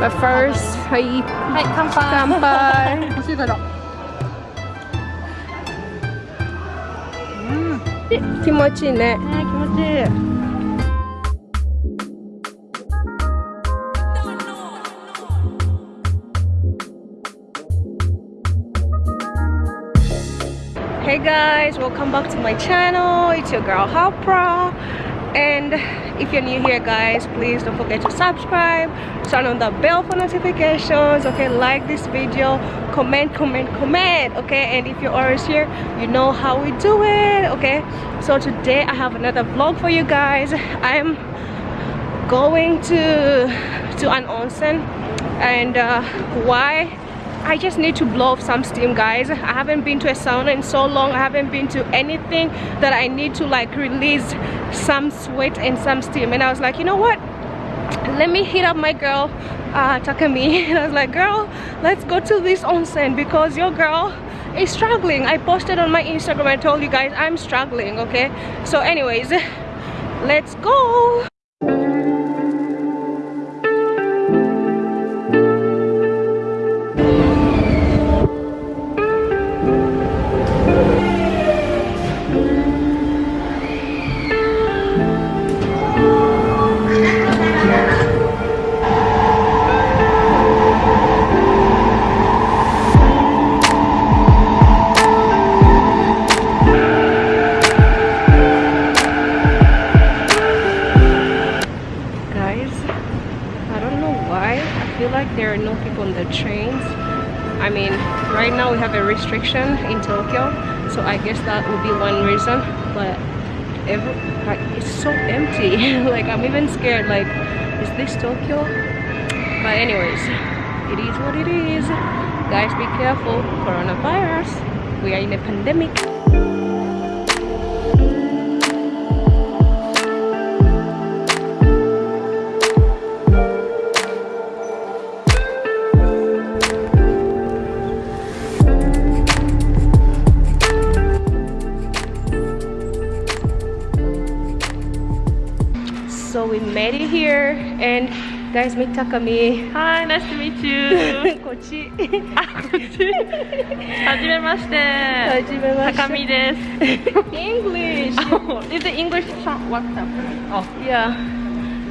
But first, hi, はい乾杯乾杯。美味しいけど気持ちいいね。ね気持ちいい Hey guys, welcome back to my channel. It's your girl Hapra. and if you're new here guys, please don't forget to subscribe, turn on the bell for notifications, okay? Like this video, comment, comment, comment, okay? And if you're always here, you know how we do it, okay? So today I have another vlog for you guys. I'm going to to an onsen and uh, why I just need to blow off some steam guys. I haven't been to a sauna in so long. I haven't been to anything that I need to like release some sweat and some steam. And I was like you know what? Let me hit up my girl uh, Takami. And I was like girl let's go to this onsen because your girl is struggling. I posted on my Instagram. I told you guys I'm struggling okay? So anyways let's go i feel like there are no people on the trains. I mean right now we have a restriction in tokyo so i guess that would be one reason but every like it's so empty. Like i'm even scared like is this tokyo? But anyways it is what it is. Guys be careful. Coronavirus. We are in a pandemic here and guys meet takami Hi nice to meet you こっちあこっちはじめましてはじめまして高見です English Is it English WhatsApp? Oh yeah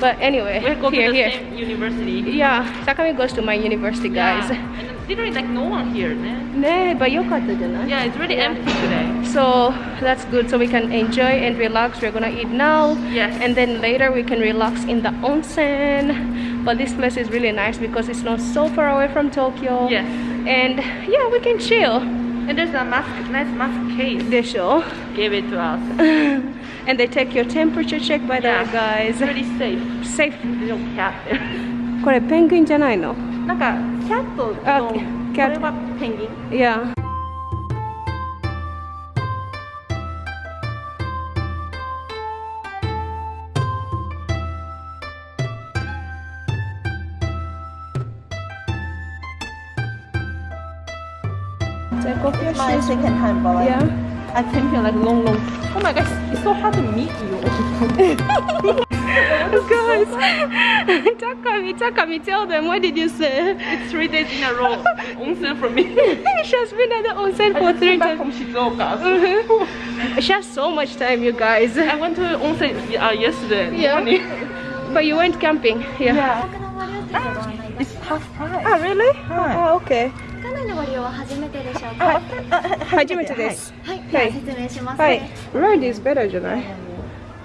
but anyway we go to here the here same university yeah takami goes to my university guys Yeah. And literally like no one here ねねbut よかったじゃない Yeah it's really empty today So that's good. So we can enjoy and relax. We're gonna eat now. Yes. And then later we can relax in the onsen. But this place is really nice because it's not so far away from Tokyo. Yes And yeah, we can chill. And there's a mask nice mask case They show. Gave it to us and they take your temperature check by the Yeah. way, guys. It's really safe Safe. There's no cat there これペンギンじゃないのなんかキャットのあこキャットれはペンギン Yeah. Take off My second time but like, Yeah. I came here like long long Oh my gosh it's so hard to meet you Guys, Takami, Takami, tell them what did you say? It's three days in a row onsen from me she has been at the onsen I for just three came back days. from Shizuoka Mhm. She has so much time, you guys. I went to onsen uh, yesterday Yeah. morning But you went camping here. Yeah It's half price Ah, really? Hi. Ah, okay. 館内のご利用は初めてでしょうか。初めてです。はい、はいでは説明します。はい。Red is better じゃない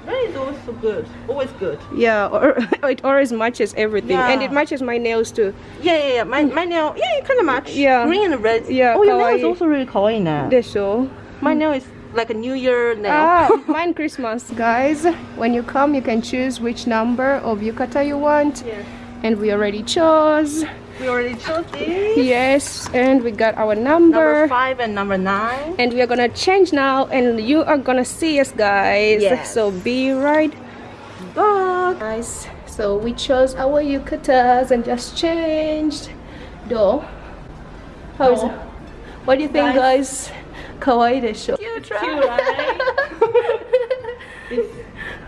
Red is always so good Always good Yeah, or, it always matches everything. Yeah. And it matches my nails too. Yeah yeah yeah my, my nail Yeah you kind of match Yeah. Green and red Yeah, Oh your nail is kawaii. also really kawaii now でしょ My nail is like a new year nail Ah, mine Christmas. Guys, when you come, you can choose which number of yukata you want. Yes. And we already chose. We already chose these. Yes, and we got our number. Number five and number nine. And we are gonna change now, and you are gonna see us, guys. Yes. So be right back, guys. So we chose our yukatas and just changed. Though, How is it? What do you think, guys? guys? Kawaii desho. Cute, right? Cute, right? it's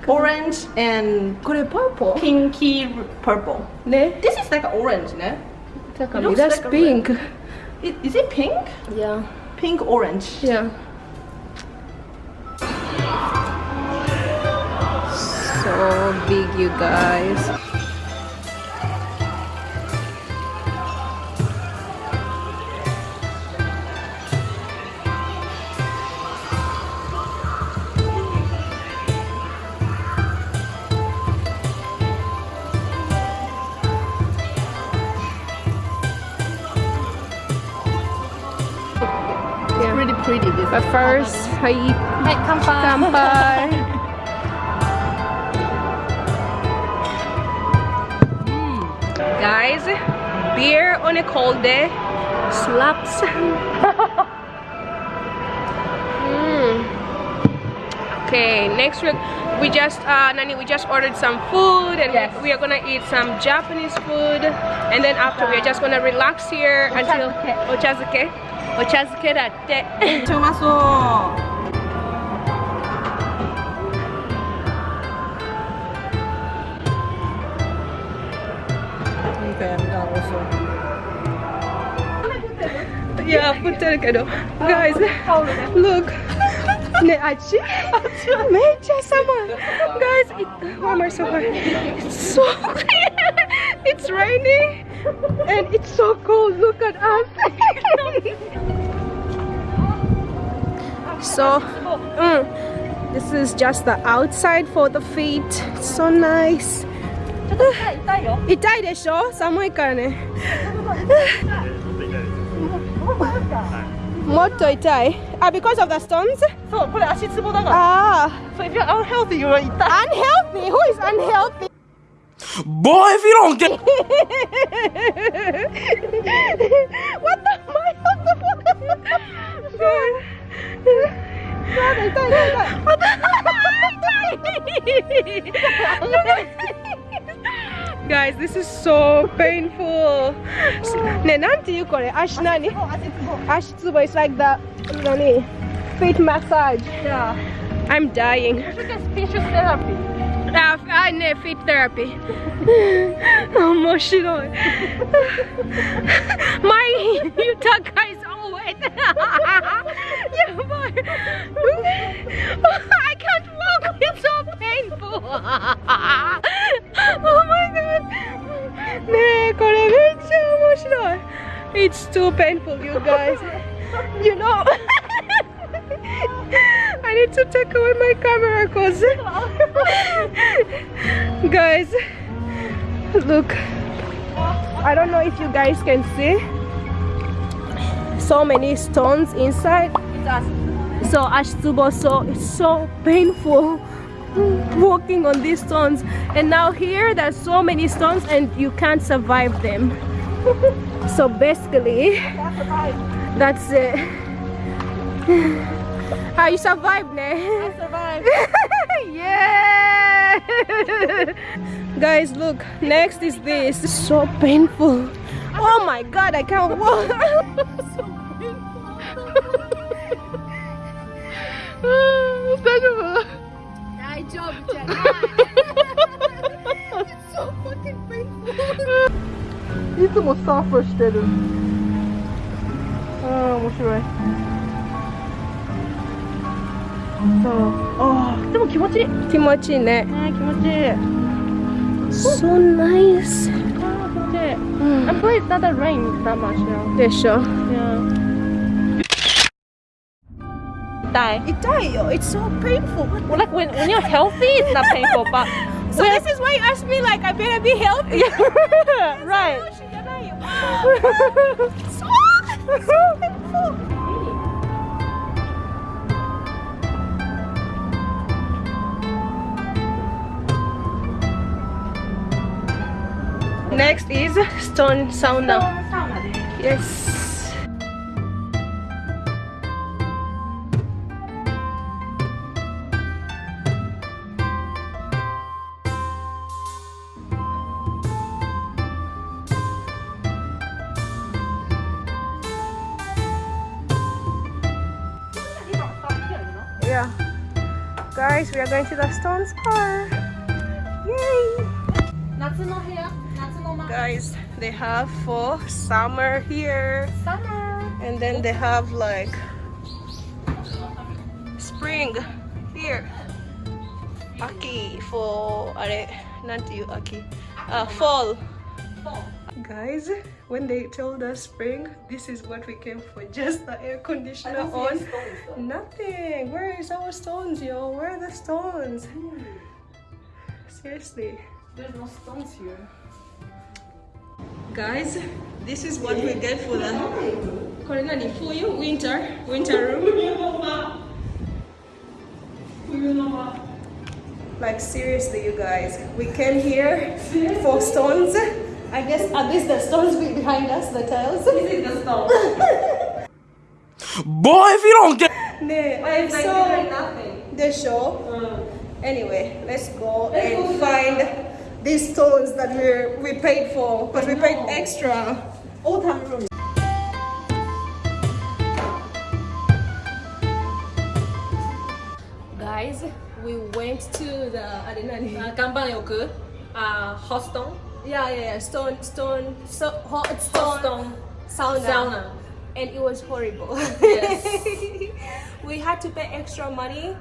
orange and purple. Pinky purple. Ne? This is like orange, ne? like a That's like pink. A it, is it pink? Yeah. Pink orange. Yeah. So big, you guys. But first, I Hai, kampai. Kanpai. Hmm. Guys, beer on a cold day slaps. mm. Okay, next week we just uh, Nani, we just ordered some food and yes. we, are gonna eat some Japanese food and then after we're just gonna relax here until ochazuke Ochazuke だって。めっちゃうまそう。Okay, I'm done also. Yeah, put it again. Guys, look. Ne, achi? Mecha sama. Guys, it, why am I so hard? It's so It's raining and it's so cold. Look at us. so, mm, this is just the outside for the feet. It's so nice. 痛いよ。痛いでしょ寒いからねもっと痛いあ because of the stones? そう、これ足つぼだから。ああ So if you're unhealthy, you're 痛い。 unhealthy who is unhealthy? Boy, if you don't get. what the fuck? What the Guys, this is so painful. Ne, nanti you call it? Ash nani? Ash tsubo. It's like that. nani, feet massage. Yeah. I'm dying. You should get speech therapy. I need né, fit therapy. Emotional. My yukata guys all wet. yeah, but I can't walk. It's so painful. oh my god. It's too painful, you guys. you know. I need to take away my camera because guys look. I don't know if you guys can see. So many stones inside. So Ashitubo so it's so painful walking on these stones. And now here there's so many stones and you can't survive them. So basically that's it how you survived, ne? I survived. yeah! Guys, look. Next is this. It's so painful. Oh my god, I can't walk. so painful. I jumped. it's so fucking painful. Isso só frustrated. Oh, what's your right? そう。ああ、でも気持ちいい。ね気持ちいいね気持ちいい。あ so nice あ、気持ちいい。うん I'm glad it doesn't rain that much now. でしょ Yeah. 痛い。痛いよ it's so painful Well, like when, when you're healthy, it's not painful, but so this is why you asked me like I better be healthy right. じゃないよ so, so painful next is stone sauna. Yes. Yeah. Guys we are going to the stone spa. Yay! guys they have for summer here. Summer. And then they have like spring here. Aki for are not you aki. Uh, fall. Guys when they told us spring this is what we came for just the air conditioner on. stones, nothing. Where is our stones yo? Where are the stones? Hmm. Seriously. There's no stones here guys this is what we get for the Corina for you winter winter room. Like seriously you guys we came here for stones. I guess are these the stones behind us the tiles. This is the stone. Boy if you don't get no, I'm so nothing? the show. Mm. anyway let's go let's and go find these stones that we we paid for but we paid extra. Old time room. Guys, we went to the arena. Mm-hmm. don't know, uh, uh, stone. Yeah, yeah, yeah, stone, stone, so, hot stone, stone sauna. sauna. And it was horrible. Yes. we had to pay extra money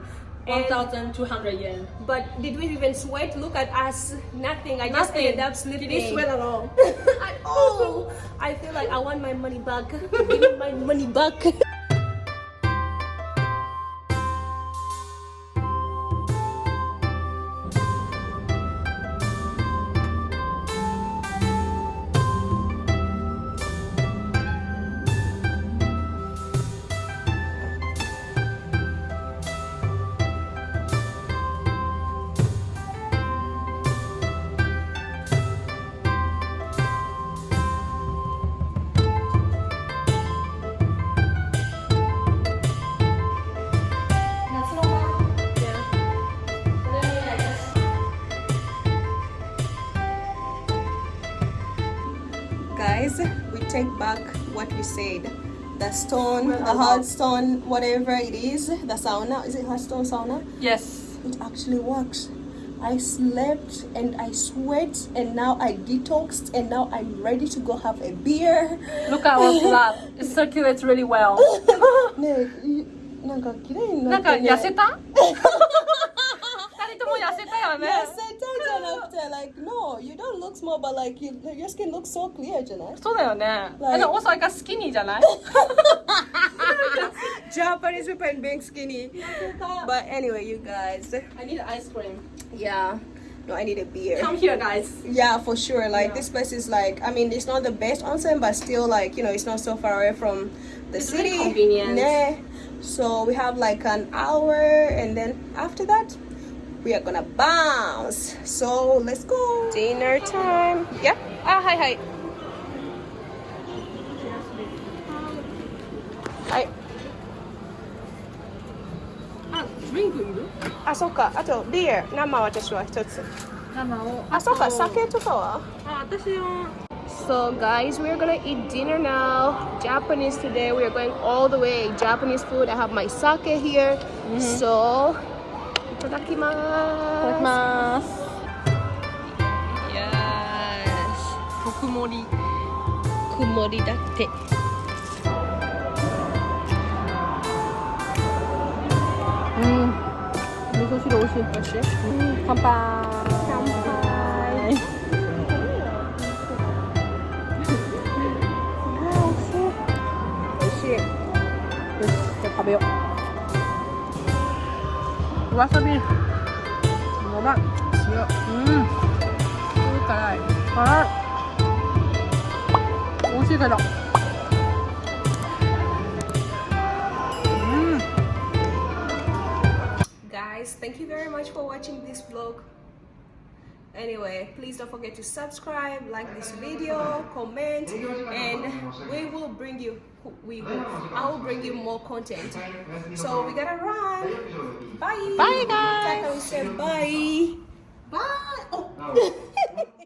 and, 1200 yen but did we even sweat? Look at us, nothing. I just Nothing. ended up sleeping. Did you sweat at all? at all. I feel like I want my money back. Give me my money back. what we said. The stone, the hard stone, whatever it is, the sauna. Is it hard stone sauna? Yes It actually works. I slept and I sweat and now I detoxed and now I'm ready to go have a beer. Look at our blood it circulates really well ねえ、いなんか綺麗になかなんって、ね。痩せた二人とも痩せたよね痩せ たじゃなくて、like no, you don't look small, but like you, your skin looks so clear じゃないそうだよね Like- えでも also like a skinny じゃない Japanese people and being skinny. But anyway, you guys, I need ice cream yeah. No, I need a beer. Come here guys Yeah, for sure. Like this place is like, I mean, it's not the best onsen, but still, like you know, it's not so far away from the It's city. really convenient. Nah. So we have like an hour, and then after that, we are gonna bounce. So let's go. Dinner time. Yeah. Ah, hi, hi. Hi. あドリンクいるあ、そっか。あとビール、生私は一つ。生をあ、そっか。酒とかは？あ私は So guys, we're gonna eat dinner now. Japanese today. We are going all the way Japanese food. I have my sake here. So, itadakimasu. ます Yes. 特盛り曇りだって。うん味噌汁美味しい 美味しい乾杯乾杯美味しい。よしじゃあ食べようわさびやばい塩うん辛い辛い美味しいけどうん Guys, thank you very much for watching this vlog. Anyway, please don't forget to subscribe, like this video, comment, and we will bring you. We will. I will bring you more content. So we gotta run. Bye. Bye, guys. Taka, we said bye. Bye. Oh.